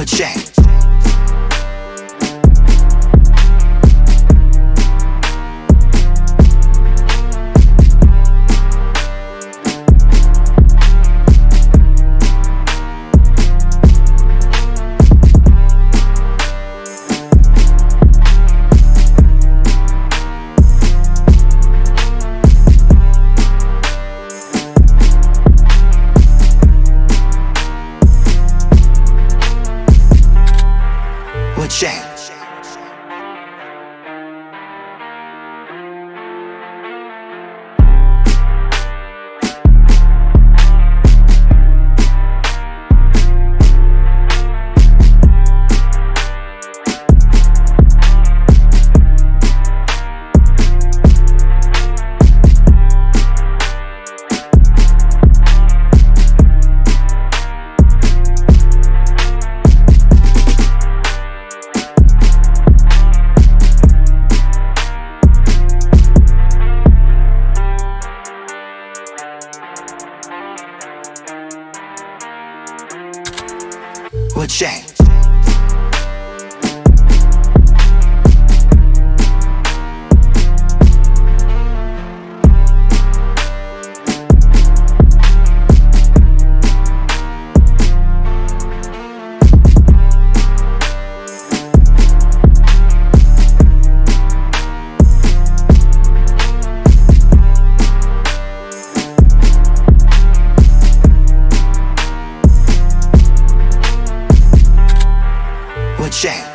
But Jack. What What changed?